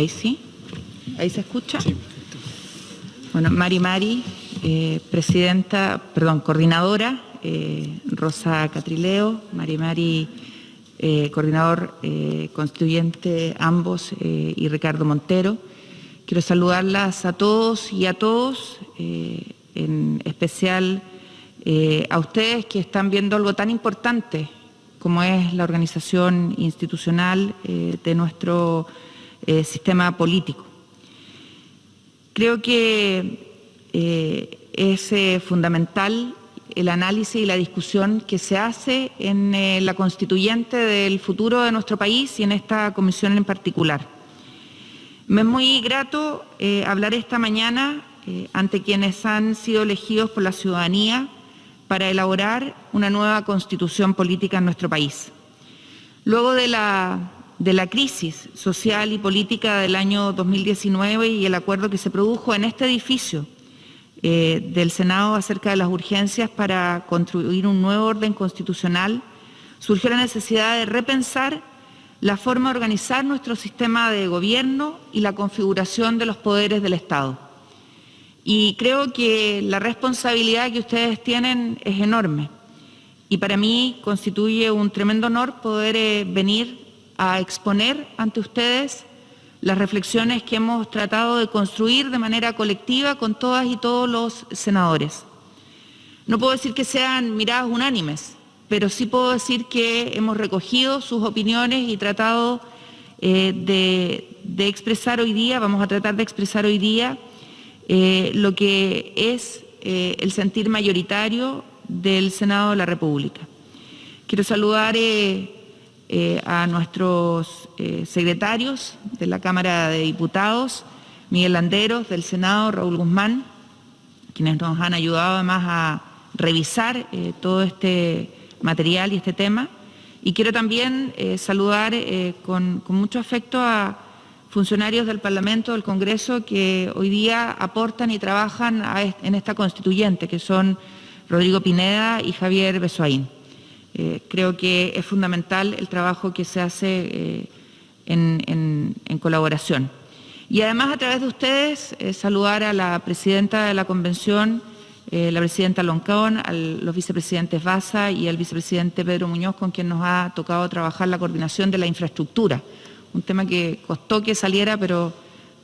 Ahí sí. Ahí se escucha. Bueno, Mari Mari, eh, presidenta, perdón, coordinadora, eh, Rosa Catrileo, Mari Mari, eh, coordinador constituyente, ambos, y Ricardo Montero. Quiero saludarlas a todos y a todos, en especial a ustedes que están viendo algo tan importante como es la organización institucional de nuestro sistema político. Creo que eh, es eh, fundamental el análisis y la discusión que se hace en eh, la constituyente del futuro de nuestro país y en esta comisión en particular. Me es muy grato hablar esta mañana ante quienes han sido elegidos por la ciudadanía para elaborar una nueva constitución política en nuestro país. Luego de la de la crisis social y política del año 2019 y el acuerdo que se produjo en este edificio eh, del Senado acerca de las urgencias para construir un nuevo orden constitucional, surgió la necesidad de repensar la forma de organizar nuestro sistema de gobierno y la configuración de los poderes del Estado. Y creo que la responsabilidad que ustedes tienen es enorme. Y para mí constituye un tremendo honor poder eh, venir a exponer ante ustedes las reflexiones que hemos tratado de construir de manera colectiva con todas y todos los senadores. No puedo decir que sean miradas unánimes, pero sí puedo decir que hemos recogido sus opiniones y tratado eh, de, expresar hoy día, vamos a tratar de expresar hoy día eh, lo que es eh, el sentir mayoritario del Senado de la República. Quiero saludar eh, a nuestros eh, secretarios de la Cámara de Diputados, Miguel Landeros del Senado, Raúl Guzmán, quienes nos han ayudado además a revisar eh, todo este material y este tema. Y quiero también saludar con, mucho afecto a funcionarios del Parlamento, del Congreso, que hoy día aportan y trabajan en esta constituyente, que son Rodrigo Pineda y Javier Besoaín. Eh, creo que es fundamental el trabajo que se hace eh, en, colaboración. Y además, a través de ustedes, eh, saludar a la presidenta de la Convención, la presidenta Loncón, a los vicepresidentes Baza y al vicepresidente Pedro Muñoz, con quien nos ha tocado trabajar la coordinación de la infraestructura. Un tema que costó que saliera, pero,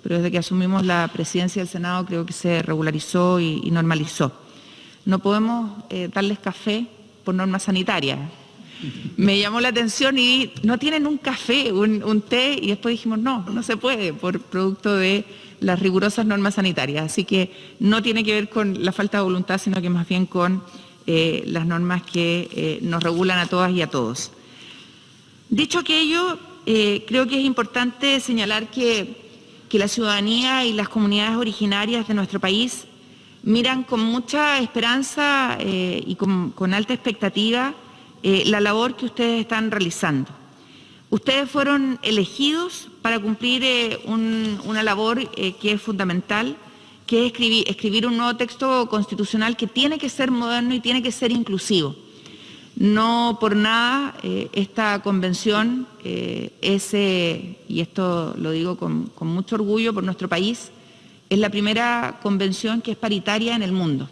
desde que asumimos la presidencia del Senado creo que se regularizó y, normalizó. No podemos darles café por normas sanitarias. Me llamó la atención y no tienen un café, un, té, y después dijimos, no, no se puede por producto de las rigurosas normas sanitarias. Así que no tiene que ver con la falta de voluntad, sino que más bien con eh, las normas que eh, nos regulan a todas y a todos. Dicho aquello, eh, creo que es importante señalar que, la ciudadanía y las comunidades originarias de nuestro país miran con mucha esperanza eh, y con, alta expectativa eh, la labor que ustedes están realizando. Ustedes fueron elegidos para cumplir eh, una labor que es fundamental, que es escribir, un nuevo texto constitucional que tiene que ser moderno y tiene que ser inclusivo. No por nada esta convención es, y esto lo digo con mucho orgullo por nuestro país, es la primera convención que es paritaria en el mundo.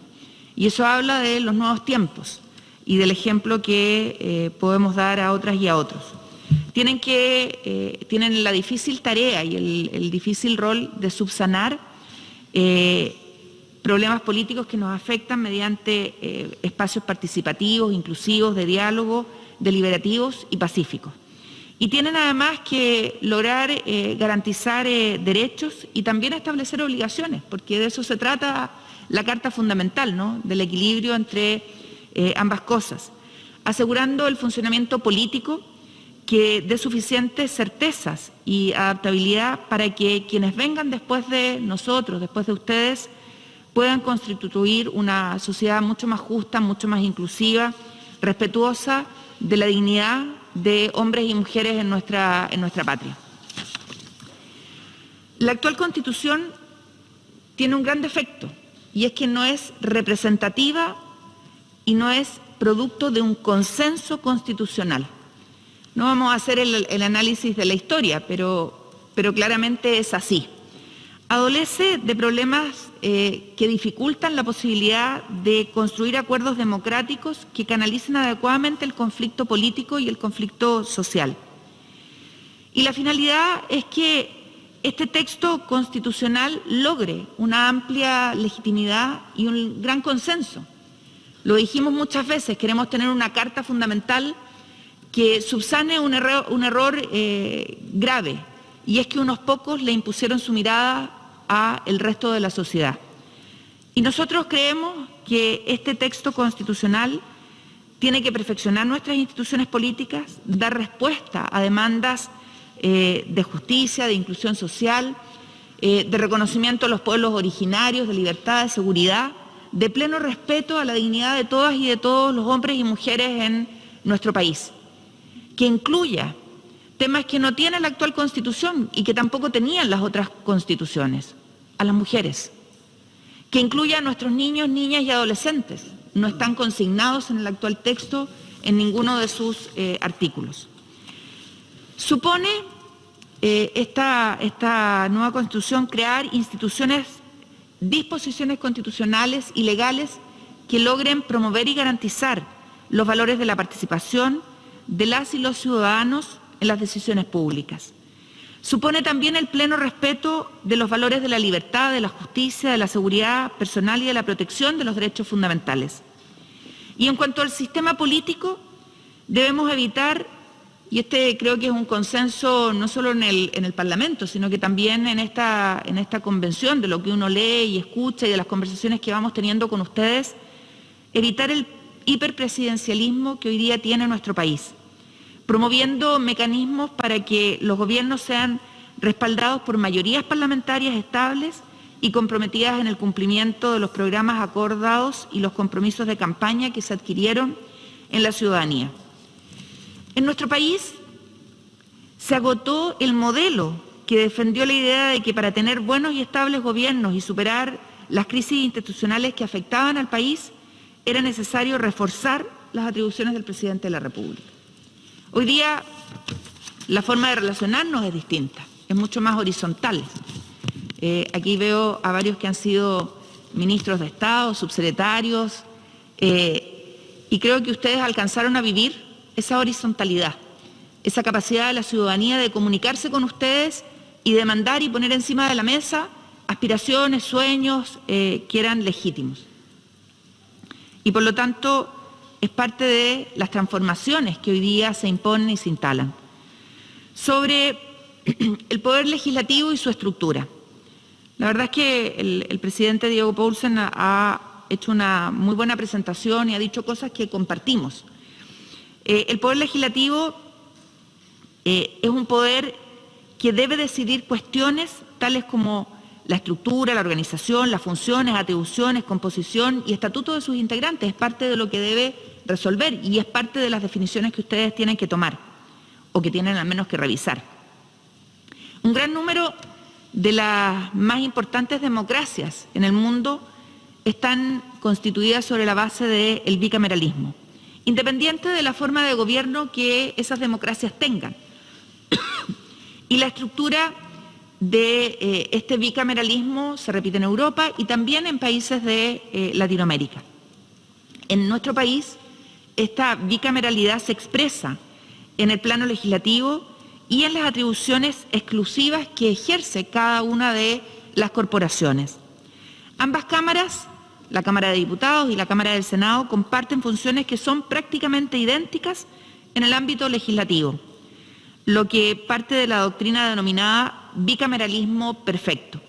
Y eso habla de los nuevos tiempos y del ejemplo que eh, podemos dar a otras y a otros. Tienen, eh, la difícil tarea y el, difícil rol de subsanar eh, problemas políticos que nos afectan mediante espacios participativos, inclusivos, de diálogo, deliberativos y pacíficos y tienen además que lograr eh, garantizar eh, derechos y también establecer obligaciones, porque de eso se trata la Carta Fundamental, ¿no? del equilibrio entre eh, ambas cosas, asegurando el funcionamiento político que dé suficientes certezas y adaptabilidad para que quienes vengan después de nosotros, después de ustedes, puedan constituir una sociedad mucho más justa, mucho más inclusiva, respetuosa de la dignidad de hombres y mujeres en nuestra, en nuestra patria. La actual Constitución tiene un gran defecto y es que no es representativa y no es producto de un consenso constitucional. No vamos a hacer el, análisis de la historia, pero pero claramente es así. Adolece de problemas eh, que dificultan la posibilidad de construir acuerdos democráticos que canalicen adecuadamente el conflicto político y el conflicto social. Y la finalidad es que este texto constitucional logre una amplia legitimidad y un gran consenso. Lo dijimos muchas veces, queremos tener una carta fundamental que subsane un error, eh, grave, y es que unos pocos le impusieron su mirada al resto de la sociedad. Y nosotros creemos que este texto constitucional tiene que perfeccionar nuestras instituciones políticas, dar respuesta a demandas eh, de justicia, de inclusión social, eh, de reconocimiento a los pueblos originarios, de libertad, de seguridad, de pleno respeto a la dignidad de todas y de todos los hombres y mujeres en nuestro país, que incluya temas que no tiene la actual Constitución y que tampoco tenían las otras constituciones, a las mujeres, que incluya a nuestros niños, niñas y adolescentes, no están consignados en el actual texto en ninguno de sus eh, artículos. Supone eh, esta, esta nueva Constitución crear instituciones, disposiciones constitucionales y legales que logren promover y garantizar los valores de la participación de las y los ciudadanos en las decisiones públicas. Supone también el pleno respeto de los valores de la libertad, de la justicia, de la seguridad personal y de la protección de los derechos fundamentales. Y en cuanto al sistema político, debemos evitar y este creo que es un consenso no solo en el, en el Parlamento, sino que también en esta, en esta convención, de lo que uno lee y escucha y de las conversaciones que vamos teniendo con ustedes, evitar el hiperpresidencialismo que hoy día tiene nuestro país, promoviendo mecanismos para que los gobiernos sean respaldados por mayorías parlamentarias estables y comprometidas en el cumplimiento de los programas acordados y los compromisos de campaña que se adquirieron en la ciudadanía. En nuestro país se agotó el modelo que defendió la idea de que para tener buenos y estables gobiernos y superar las crisis institucionales que afectaban al país, era necesario reforzar las atribuciones del presidente de la República. Hoy día la forma de relacionarnos es distinta, es mucho más horizontal. Eh, aquí veo a varios que han sido ministros de Estado, subsecretarios, eh, y creo que ustedes alcanzaron a vivir esa horizontalidad, esa capacidad de la ciudadanía de comunicarse con ustedes y demandar y poner encima de la mesa aspiraciones, sueños eh, que eran legítimos. Y por lo tanto es parte de las transformaciones que hoy día se imponen y se instalan. Sobre el poder legislativo y su estructura. La verdad es que el, presidente Diego Paulsen ha hecho una muy buena presentación y ha dicho cosas que compartimos. Eh, el Poder Legislativo eh, es un poder que debe decidir cuestiones tales como la estructura, la organización, las funciones, atribuciones, composición y estatuto de sus integrantes. Es parte de lo que debe resolver y es parte de las definiciones que ustedes tienen que tomar o que tienen al menos que revisar. Un gran número de las más importantes democracias en el mundo están constituidas sobre la base del bicameralismo independiente de la forma de gobierno que esas democracias tengan. y la estructura de eh, este bicameralismo se repite en Europa y también en países de eh, Latinoamérica. En nuestro país, esta bicameralidad se expresa en el plano legislativo y en las atribuciones exclusivas que ejerce cada una de las corporaciones. Ambas cámaras la Cámara de Diputados y la Cámara del Senado comparten funciones que son prácticamente idénticas en el ámbito legislativo, lo que parte de la doctrina denominada bicameralismo perfecto.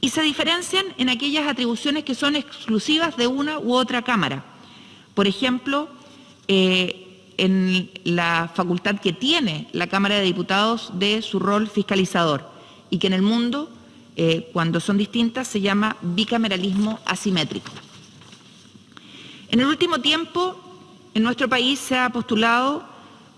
Y se diferencian en aquellas atribuciones que son exclusivas de una u otra Cámara. Por ejemplo, eh, en la facultad que tiene la Cámara de Diputados de su rol fiscalizador y que en el mundo eh, cuando son distintas, se llama bicameralismo asimétrico. En el último tiempo, en nuestro país se ha postulado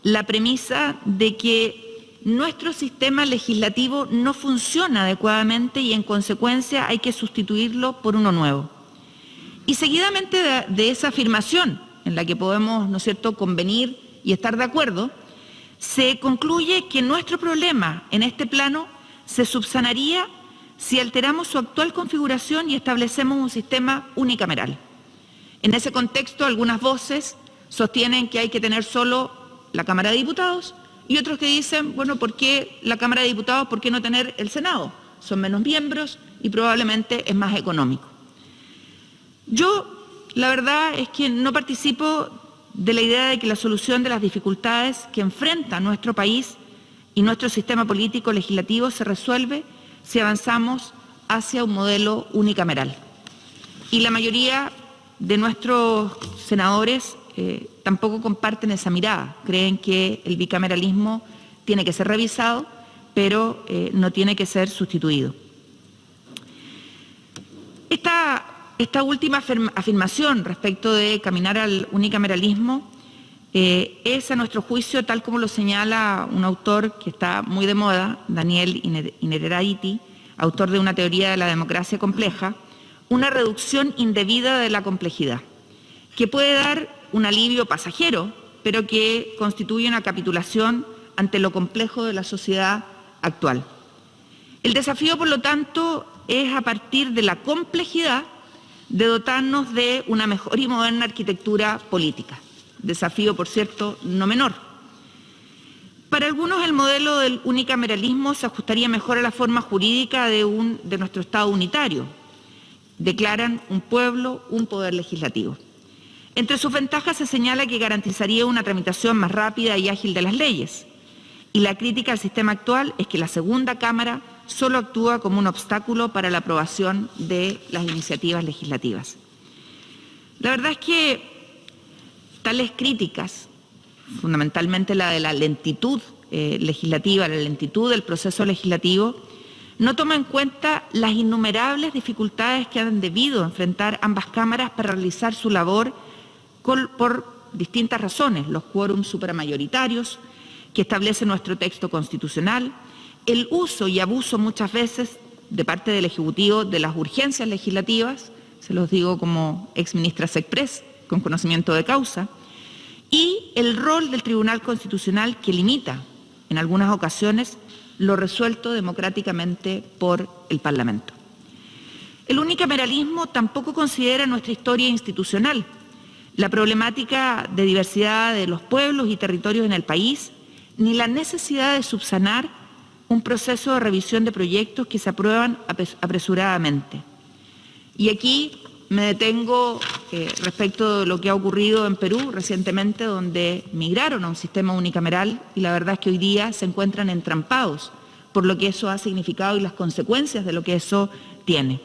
la premisa de que nuestro sistema legislativo no funciona adecuadamente y en consecuencia hay que sustituirlo por uno nuevo. Y seguidamente de, de esa afirmación, en la que podemos, ¿no es cierto?, convenir y estar de acuerdo, se concluye que nuestro problema en este plano se subsanaría si alteramos su actual configuración y establecemos un sistema unicameral. En ese contexto, algunas voces sostienen que hay que tener solo la Cámara de Diputados y otros que dicen, bueno, ¿por qué la Cámara de Diputados? ¿Por qué no tener el Senado? Son menos miembros y probablemente es más económico. Yo, la verdad es que no participo de la idea de que la solución de las dificultades que enfrenta nuestro país y nuestro sistema político legislativo se resuelve si avanzamos hacia un modelo unicameral. Y la mayoría de nuestros senadores eh, tampoco comparten esa mirada. Creen que el bicameralismo tiene que ser revisado, pero eh, no tiene que ser sustituido. Esta, esta última afirmación respecto de caminar al unicameralismo eh, es, a nuestro juicio, tal como lo señala un autor que está muy de moda, Daniel Innerarity, autor de una teoría de la democracia compleja, una reducción indebida de la complejidad, que puede dar un alivio pasajero, pero que constituye una capitulación ante lo complejo de la sociedad actual. El desafío, por lo tanto, es a partir de la complejidad de dotarnos de una mejor y moderna arquitectura política. Desafío, por cierto, no menor. Para algunos el modelo del unicameralismo se ajustaría mejor a la forma jurídica de, de nuestro Estado unitario. Declaran un pueblo, un poder legislativo. Entre sus ventajas se señala que garantizaría una tramitación más rápida y ágil de las leyes. Y la crítica al sistema actual es que la segunda Cámara solo actúa como un obstáculo para la aprobación de las iniciativas legislativas. La verdad es que tales críticas, fundamentalmente la de la lentitud eh, legislativa, la lentitud del proceso legislativo, no toma en cuenta las innumerables dificultades que han debido enfrentar ambas cámaras para realizar su labor por distintas razones, los quórums supramayoritarios que establece nuestro texto constitucional, el uso y abuso muchas veces de parte del Ejecutivo de las urgencias legislativas, se los digo como exministra Sexpress, con conocimiento de causa, y el rol del Tribunal Constitucional que limita, en algunas ocasiones, lo resuelto democráticamente por el Parlamento. El unicameralismo tampoco considera nuestra historia institucional, la problemática de diversidad de los pueblos y territorios en el país, ni la necesidad de subsanar un proceso de revisión de proyectos que se aprueban apresuradamente. Y aquí me detengo eh, respecto de lo que ha ocurrido en Perú recientemente, donde migraron a un sistema unicameral y la verdad es que hoy día se encuentran entrampados por lo que eso ha significado y las consecuencias de lo que eso tiene.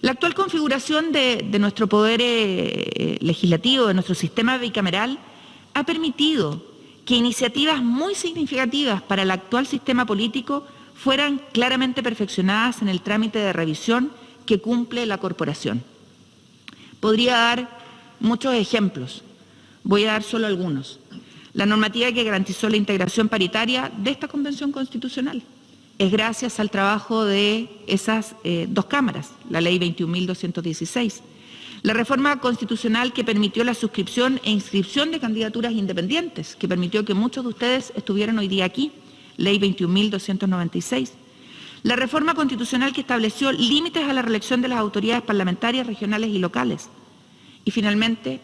La actual configuración de, nuestro poder eh, legislativo, de nuestro sistema bicameral, ha permitido que iniciativas muy significativas para el actual sistema político fueran claramente perfeccionadas en el trámite de revisión que cumple la corporación. Podría dar muchos ejemplos, voy a dar solo algunos. La normativa que garantizó la integración paritaria de esta Convención Constitucional es gracias al trabajo de esas eh, dos cámaras, la Ley 21.216, la reforma constitucional que permitió la suscripción e inscripción de candidaturas independientes, que permitió que muchos de ustedes estuvieran hoy día aquí, Ley 21.296. La reforma constitucional que estableció límites a la reelección de las autoridades parlamentarias regionales y locales. Y finalmente,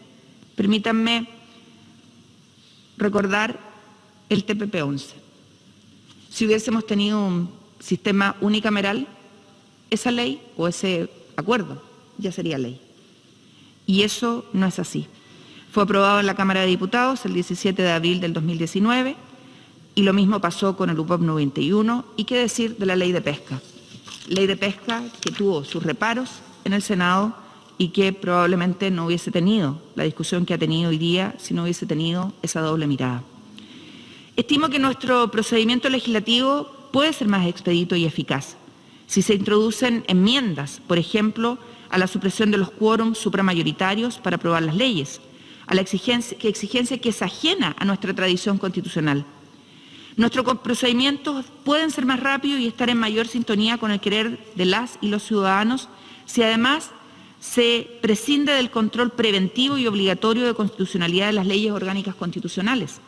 permítanme recordar el TPP-11. Si hubiésemos tenido un sistema unicameral, esa ley o ese acuerdo ya sería ley y eso no es así. Fue aprobado en la Cámara de Diputados el 17 de abril del 2019 y lo mismo pasó con el UPOP 91 y qué decir de la ley de pesca. Ley de pesca que tuvo sus reparos en el Senado y que probablemente no hubiese tenido la discusión que ha tenido hoy día si no hubiese tenido esa doble mirada. Estimo que nuestro procedimiento legislativo puede ser más expedito y eficaz si se introducen enmiendas, por ejemplo, a la supresión de los quórums supramayoritarios para aprobar las leyes, a la exigencia que, exigencia que es ajena a nuestra tradición constitucional. Nuestros procedimientos pueden ser más rápidos y estar en mayor sintonía con el querer de las y los ciudadanos si además se prescinde del control preventivo y obligatorio de constitucionalidad de las leyes orgánicas constitucionales.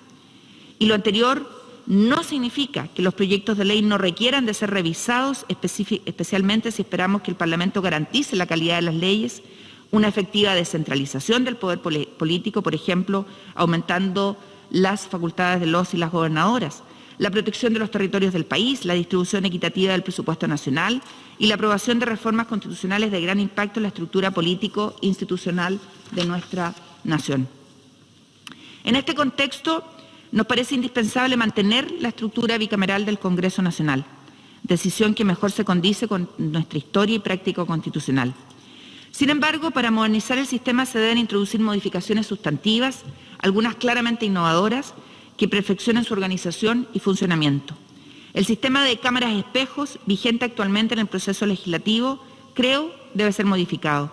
Y lo anterior no significa que los proyectos de ley no requieran de ser revisados, especialmente si esperamos que el Parlamento garantice la calidad de las leyes, una efectiva descentralización del poder político, por ejemplo, aumentando las facultades de los y las gobernadoras, la protección de los territorios del país, la distribución equitativa del presupuesto nacional y la aprobación de reformas constitucionales de gran impacto en la estructura político-institucional de nuestra nación. En este contexto, nos parece indispensable mantener la estructura bicameral del Congreso Nacional, decisión que mejor se condice con nuestra historia y práctica constitucional. Sin embargo, para modernizar el sistema se deben introducir modificaciones sustantivas, algunas claramente innovadoras, que perfeccionen su organización y funcionamiento. El sistema de cámaras espejos, vigente actualmente en el proceso legislativo, creo debe ser modificado.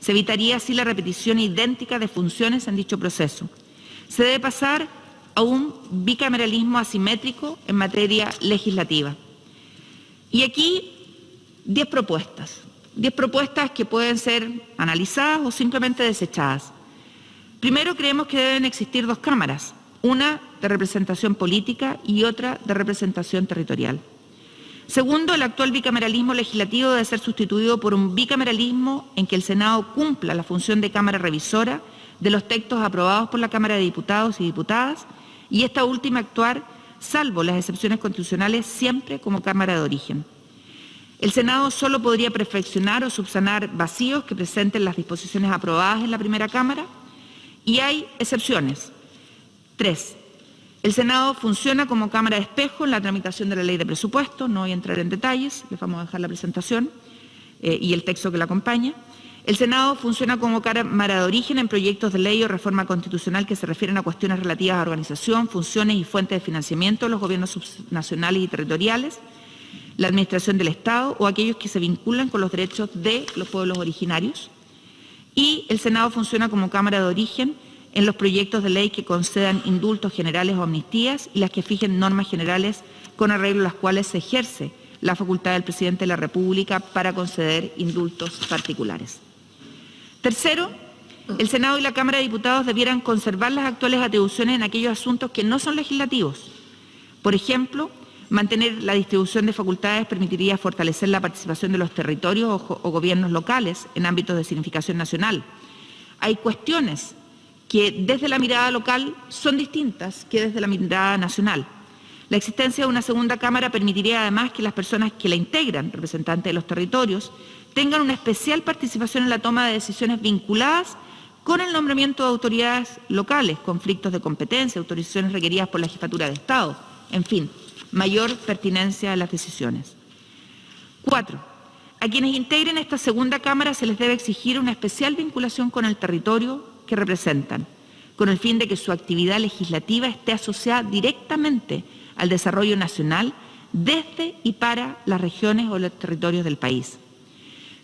Se evitaría así la repetición idéntica de funciones en dicho proceso. Se debe pasar a un bicameralismo asimétrico en materia legislativa. Y aquí 10 propuestas, 10 propuestas que pueden ser analizadas o simplemente desechadas. Primero, creemos que deben existir dos cámaras, una de representación política y otra de representación territorial. Segundo, el actual bicameralismo legislativo debe ser sustituido por un bicameralismo en que el Senado cumpla la función de Cámara Revisora de los textos aprobados por la Cámara de Diputados y Diputadas y esta última actuar, salvo las excepciones constitucionales, siempre como Cámara de origen. El Senado solo podría perfeccionar o subsanar vacíos que presenten las disposiciones aprobadas en la primera Cámara y hay excepciones. Tres, el Senado funciona como Cámara de espejo en la tramitación de la ley de presupuesto, no voy a entrar en detalles, les vamos a dejar la presentación eh, y el texto que la acompaña. El Senado funciona como cámara de origen en proyectos de ley o reforma constitucional que se refieren a cuestiones relativas a organización, funciones y fuentes de financiamiento de los gobiernos subnacionales y territoriales, la administración del Estado o aquellos que se vinculan con los derechos de los pueblos originarios. Y el Senado funciona como cámara de origen en los proyectos de ley que concedan indultos generales o amnistías y las que fijen normas generales con arreglo a las cuales se ejerce la facultad del presidente de la República para conceder indultos particulares. Tercero, el Senado y la Cámara de Diputados debieran conservar las actuales atribuciones en aquellos asuntos que no son legislativos. Por ejemplo, mantener la distribución de facultades permitiría fortalecer la participación de los territorios o, gobiernos locales en ámbitos de significación nacional. Hay cuestiones que desde la mirada local son distintas que desde la mirada nacional. La existencia de una segunda Cámara permitiría además que las personas que la integran, representantes de los territorios, tengan una especial participación en la toma de decisiones vinculadas con el nombramiento de autoridades locales, conflictos de competencia, autorizaciones requeridas por la Jefatura de Estado, en fin, mayor pertinencia a las decisiones. Cuatro, a quienes integren esta segunda Cámara se les debe exigir una especial vinculación con el territorio que representan, con el fin de que su actividad legislativa esté asociada directamente al desarrollo nacional desde y para las regiones o los territorios del país.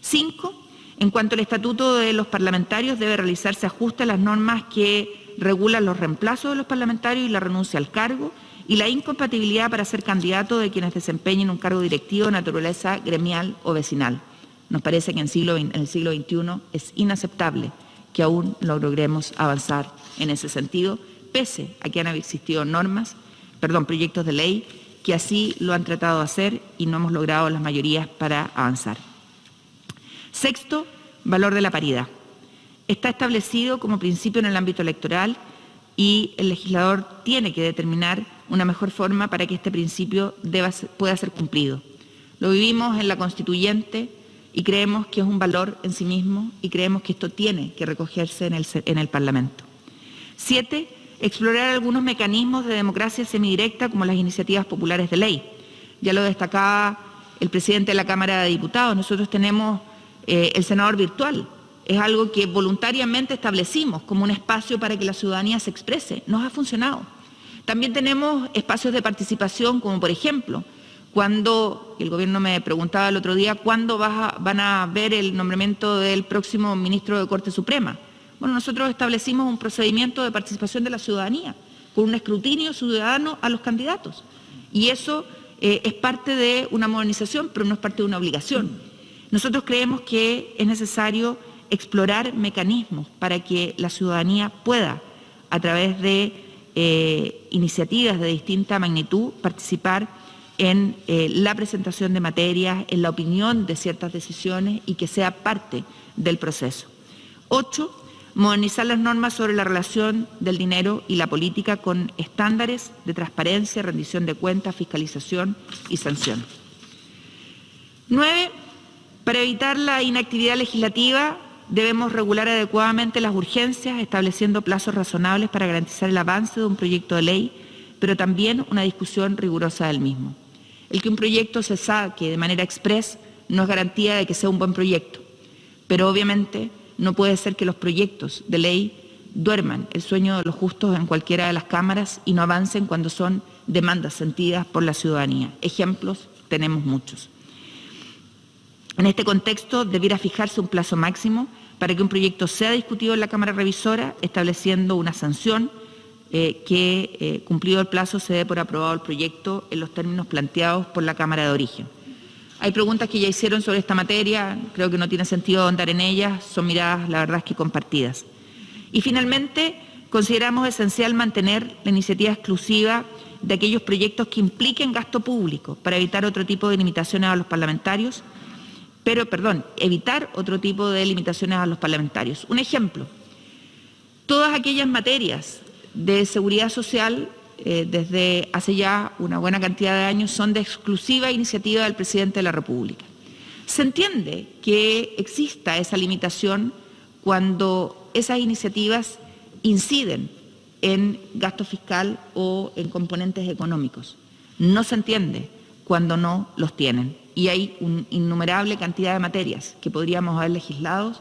Cinco, en cuanto al estatuto de los parlamentarios, debe realizarse ajuste a las normas que regulan los reemplazos de los parlamentarios y la renuncia al cargo y la incompatibilidad para ser candidato de quienes desempeñen un cargo directivo de naturaleza gremial o vecinal. Nos parece que en, en el siglo XXI es inaceptable que aún no logremos avanzar en ese sentido, pese a que han existido normas, perdón, proyectos de ley que así lo han tratado de hacer y no hemos logrado las mayorías para avanzar. Sexto, valor de la paridad. Está establecido como principio en el ámbito electoral y el legislador tiene que determinar una mejor forma para que este principio pueda ser cumplido. Lo vivimos en la constituyente y creemos que es un valor en sí mismo y creemos que esto tiene que recogerse en el, en el Parlamento. Siete, explorar algunos mecanismos de democracia semidirecta como las iniciativas populares de ley. Ya lo destacaba el presidente de la Cámara de Diputados. Nosotros tenemos eh, el senador virtual. Es algo que voluntariamente establecimos como un espacio para que la ciudadanía se exprese. Nos ha funcionado. También tenemos espacios de participación, como por ejemplo, cuando el gobierno me preguntaba el otro día, ¿cuándo van a ver el nombramiento del próximo ministro de Corte Suprema? Bueno, nosotros establecimos un procedimiento de participación de la ciudadanía, con un escrutinio ciudadano a los candidatos. Y eso eh, es parte de una modernización, pero no es parte de una obligación. Nosotros creemos que es necesario explorar mecanismos para que la ciudadanía pueda, a través de eh, iniciativas de distinta magnitud participar en eh, la presentación de materias, en la opinión de ciertas decisiones y que sea parte del proceso. Ocho, modernizar las normas sobre la relación del dinero y la política con estándares de transparencia, rendición de cuentas, fiscalización y sanción. Nueve, para evitar la inactividad legislativa debemos regular adecuadamente las urgencias, estableciendo plazos razonables para garantizar el avance de un proyecto de ley, pero también una discusión rigurosa del mismo. El que un proyecto se saque de manera express no es garantía de que sea un buen proyecto, pero obviamente no puede ser que los proyectos de ley duerman el sueño de los justos en cualquiera de las cámaras y no avancen cuando son demandas sentidas por la ciudadanía. Ejemplos tenemos muchos. En este contexto debiera fijarse un plazo máximo para que un proyecto sea discutido en la Cámara Revisora, estableciendo una sanción eh, que, eh, cumplido el plazo, se dé por aprobado el proyecto en los términos planteados por la Cámara de Origen. Hay preguntas que ya hicieron sobre esta materia, creo que no tiene sentido ahondar en ellas, son miradas, la verdad es que compartidas. Y finalmente, consideramos esencial mantener la iniciativa exclusiva de aquellos proyectos que impliquen gasto público para evitar otro tipo de limitaciones a los parlamentarios, pero, perdón, evitar otro tipo de limitaciones a los parlamentarios. Un ejemplo, todas aquellas materias de seguridad social eh, desde hace ya una buena cantidad de años son de exclusiva iniciativa del presidente de la República. Se entiende que exista esa limitación cuando esas iniciativas inciden en gasto fiscal o en componentes económicos. No se entiende cuando no los tienen. Y hay una innumerable cantidad de materias que podríamos haber legislado,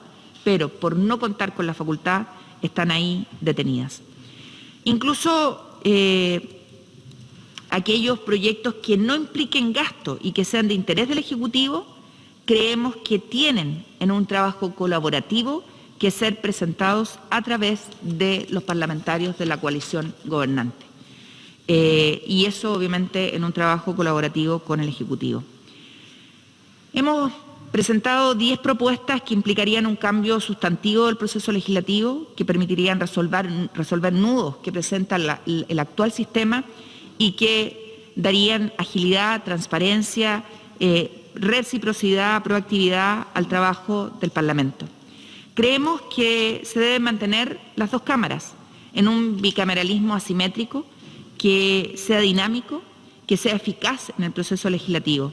pero por no contar con la facultad están ahí detenidas. Incluso eh, aquellos proyectos que no impliquen gasto y que sean de interés del Ejecutivo, creemos que tienen en un trabajo colaborativo que ser presentados a través de los parlamentarios de la coalición gobernante. Eh, y eso obviamente en un trabajo colaborativo con el Ejecutivo. Hemos presentado 10 propuestas que implicarían un cambio sustantivo del proceso legislativo, que permitirían resolver, nudos que presenta el actual sistema y que darían agilidad, transparencia, eh, reciprocidad, proactividad al trabajo del Parlamento. Creemos que se deben mantener las dos cámaras en un bicameralismo asimétrico que sea dinámico, que sea eficaz en el proceso legislativo.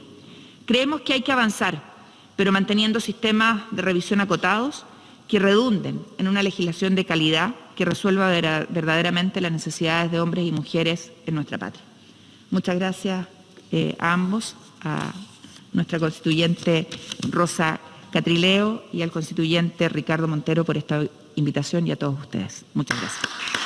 Creemos que hay que avanzar pero manteniendo sistemas de revisión acotados que redunden en una legislación de calidad que resuelva verdaderamente las necesidades de hombres y mujeres en nuestra patria. Muchas gracias eh, a ambos, a nuestra constituyente Rosa Catrileo y al constituyente Ricardo Montero por esta invitación y a todos ustedes. Muchas gracias.